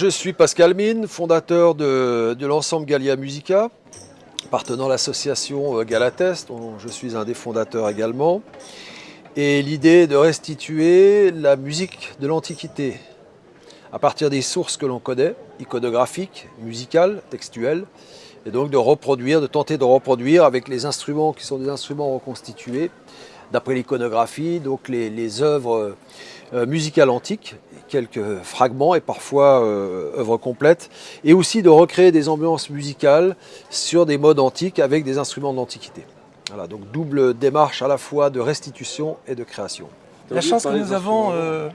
Je suis Pascal Mine, fondateur de, l'ensemble Galia Musica, appartenant à l'association euh, Galatest, dont je suis un des fondateurs également. Et l'idée est de restituer la musique de l'Antiquité à partir des sources que l'on connaît, iconographiques, musicales, textuelles, et donc de reproduire, de tenter de reproduire avec les instruments qui sont des instruments reconstitués, d'après l'iconographie, donc les, œuvres euh, musicales antiques, quelques fragments et parfois euh, œuvres complètes, et aussi de recréer des ambiances musicales sur des modes antiques avec des instruments d'antiquité. Voilà, donc double démarche à la fois de restitution et de création. La chance que nous avons euh,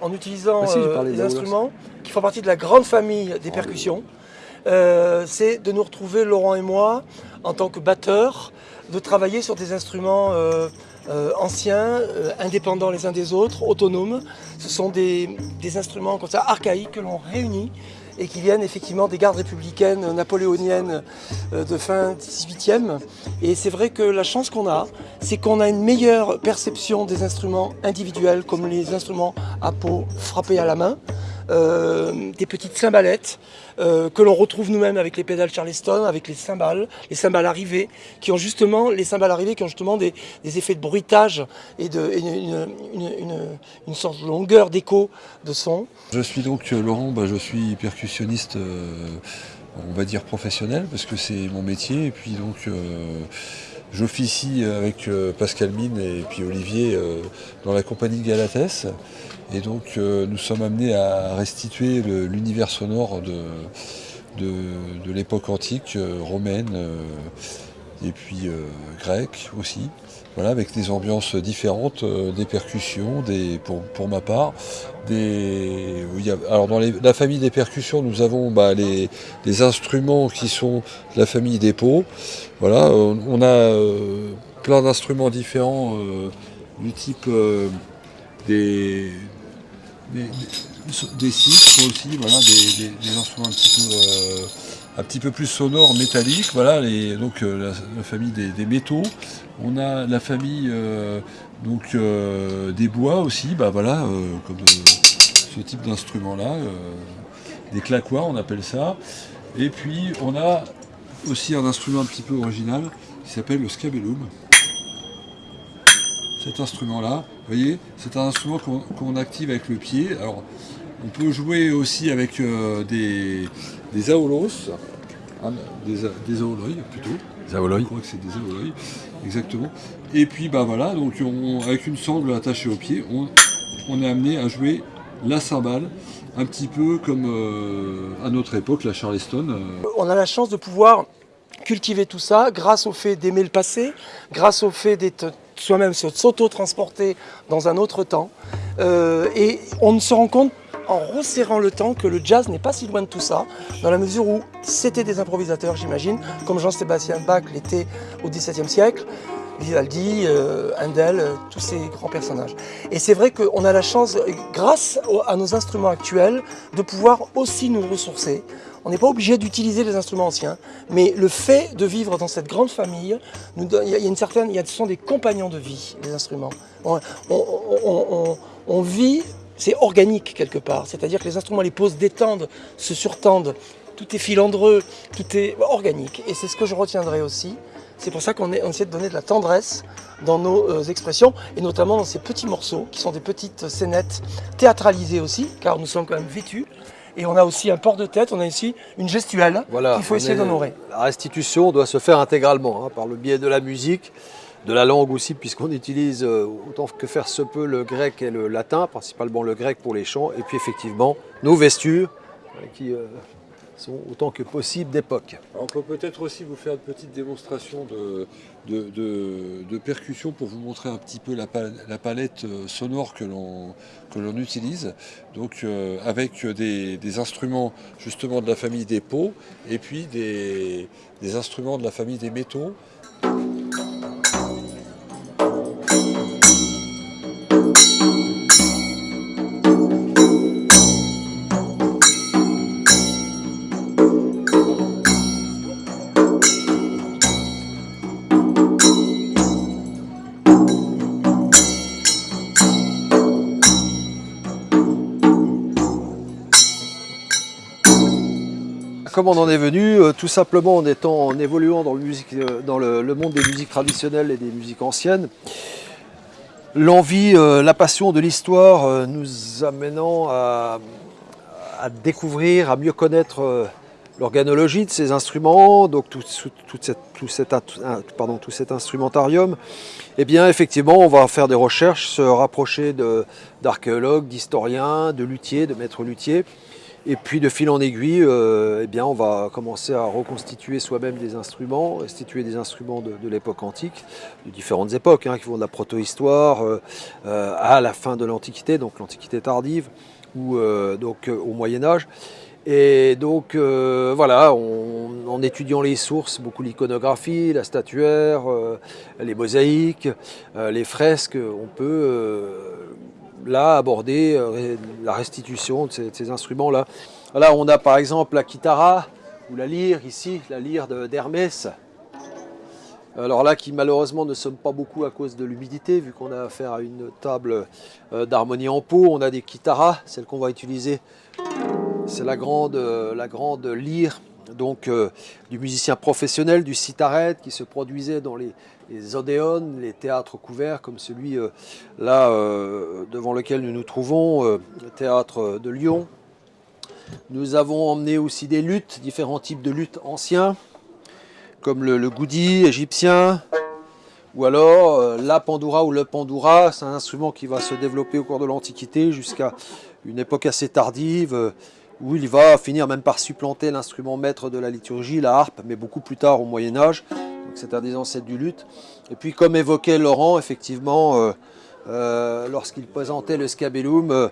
en utilisant bah les instruments qui font partie de la grande famille des percussions, c'est de nous retrouver, Laurent et moi, en tant que batteurs, de travailler sur des instruments euh, anciens, euh, indépendants les uns des autres, autonomes. Ce sont des, instruments archaïques que l'on réunit et qui viennent effectivement des gardes républicaines napoléoniennes euh, de fin 18e. Et c'est vrai que la chance qu'on a, c'est qu'on a une meilleure perception des instruments individuels comme les instruments à peau frappés à la main, euh, des petites cymbalettes euh, que l'on retrouve nous-mêmes avec les pédales Charleston, avec les cymbales, les cymbales arrivées, qui ont justement, les cymbales arrivées qui ont justement des, effets de bruitage et, de, une, sorte de longueur d'écho de son. Je suis donc euh, Laurent, bah, je suis percussionniste on va dire professionnel parce que c'est mon métier et puis donc j'officie avec Pascal Mine et puis Olivier dans la compagnie Galates et donc euh, nous sommes amenés à restituer l'univers sonore de, de, l'époque antique, euh, romaine euh, et puis grecque aussi. Voilà, avec des ambiances différentes, des percussions, des, pour, ma part. Des, alors dans la famille des percussions, nous avons bah, les, instruments qui sont la famille des pots. Voilà, on, a plein d'instruments différents du type des, des, des aussi, voilà, des, instruments euh, un petit peu, plus sonores, métalliques, voilà, les, donc euh, la, famille des, métaux. On a la famille euh, donc des bois aussi, bah voilà, comme ce type d'instrument là, des claquois on appelle ça. Et puis on a aussi un instrument un petit peu original qui s'appelle le scabellum cet instrument-là. Vous voyez, c'est un instrument qu'on active avec le pied. Alors, on peut jouer aussi avec euh, des, des aolos, hein, des, des plutôt. Des aoloïs. Je crois que c'est des aoloïs, exactement. Et puis, bah voilà, donc avec une sangle attachée au pied, on, est amené à jouer la cymbale, un petit peu comme euh, à notre époque, la Charleston. Euh. On a la chance de pouvoir cultiver tout ça grâce au fait d'aimer le passé, grâce au fait d'être soi-même s'auto-transporter dans un autre temps. Euh, et on se rend compte en resserrant le temps que le jazz n'est pas si loin de tout ça, dans la mesure où c'était des improvisateurs, j'imagine, comme Jean-Sébastien Bach l'était au XVIIe siècle, Vivaldi, euh, Handel, euh, tous ces grands personnages. Et c'est vrai qu'on a la chance, grâce à nos instruments actuels, de pouvoir aussi nous ressourcer. On n'est pas obligé d'utiliser les instruments anciens, mais le fait de vivre dans cette grande famille, il y a une certaine, y ce sont des compagnons de vie, les instruments. On, vit, c'est organique quelque part, c'est-à-dire que les instruments les posent, détendent, se surtendent, tout est filandreux, tout est organique. Et c'est ce que je retiendrai aussi. C'est pour ça qu'on essaie de donner de la tendresse dans nos euh, expressions, et notamment dans ces petits morceaux, qui sont des petites scénettes théâtralisées aussi, car nous sommes quand même vêtus. Et on a aussi un port de tête, on a ici une gestuelle qu'il faut essayer d'honorer. La restitution doit se faire intégralement, hein, par le biais de la musique, de la langue aussi, puisqu'on utilise euh, autant que faire se peut le grec et le latin, principalement le grec pour les chants, et puis effectivement nos vestures, euh, qui sont autant que possible d'époque. On peut peut-être aussi vous faire une petite démonstration de, de, percussion pour vous montrer un petit peu la, palette euh, sonore que l'on utilise. Euh, avec des, instruments justement de la famille des pots et puis des instruments de la famille des métaux. Comment on en est venu Tout simplement en, étant, en évoluant dans, dans le, monde des musiques traditionnelles et des musiques anciennes. L'envie, la passion de l'histoire nous amenant à, découvrir, à mieux connaître l'organologie de ces instruments, donc tout cet instrumentarium, eh bien effectivement on va faire des recherches, se rapprocher d'archéologues, d'historiens, de luthiers, de maîtres luthiers, et puis de fil en aiguille, euh, eh bien on va commencer à reconstituer soi-même des instruments, restituer des instruments de, l'époque antique, de différentes époques, hein, qui vont de la protohistoire euh, euh, à la fin de l'Antiquité, donc l'Antiquité tardive, ou donc au Moyen Âge. Et donc voilà, en étudiant les sources, beaucoup l'iconographie, la statuaire, les mosaïques, les fresques, on peut là aborder la restitution de ces, instruments-là. Là, on a par exemple la kitara ou la lyre ici, la lyre d'Hermès. Alors là, qui malheureusement ne sonne pas beaucoup à cause de l'humidité, vu qu'on a affaire à une table d'harmonie en peau. On a des kitaras, celles qu'on va utiliser c'est la grande, euh, la grande lyre donc, euh, du musicien professionnel, du citaret, qui se produisait dans les, les odéons, les théâtres couverts, comme celui euh, là devant lequel nous nous trouvons, le théâtre de Lyon. Nous avons emmené aussi des luttes, différents types de luttes anciens, comme le, le goudi égyptien, ou alors la pandoura ou le pandoura, c'est un instrument qui va se développer au cours de l'Antiquité jusqu'à une époque assez tardive, où il va finir même par supplanter l'instrument maître de la liturgie, la harpe, mais beaucoup plus tard au Moyen-Âge. C'est un des ancêtres du luth. Et puis, comme évoquait Laurent, effectivement, euh, euh, lorsqu'il présentait le scabellum,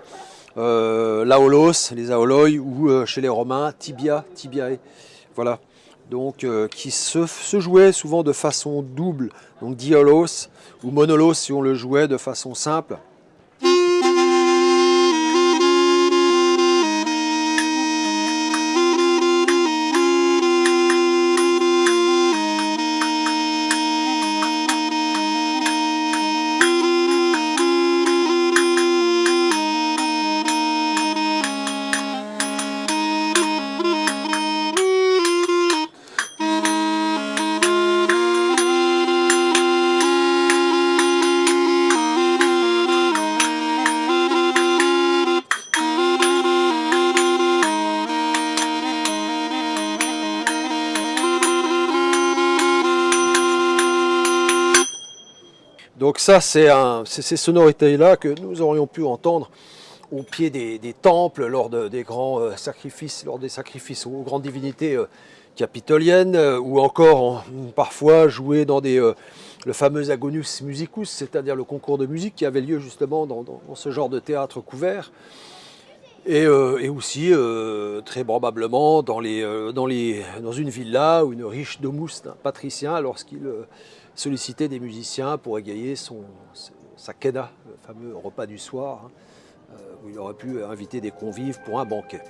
euh, l'aolos, les aoloi, ou chez les Romains, tibia, tibiae. Voilà. Donc, qui se, se, jouait souvent de façon double, donc diolos ou monolos si on le jouait de façon simple. Donc ça, c'est ces sonorités-là que nous aurions pu entendre au pied des, temples, lors des grands euh, sacrifices, lors des sacrifices aux grandes divinités euh, capitoliennes, euh, ou encore parfois jouer dans le fameux Agonus Musicus, c'est-à-dire le concours de musique qui avait lieu justement dans, ce genre de théâtre couvert. Et, aussi, très probablement, dans, dans une villa ou une riche domus d'un patricien lorsqu'il solliciter des musiciens pour égayer son, sa keda, le fameux repas du soir, hein, euh, où il aurait pu inviter des convives pour un banquet.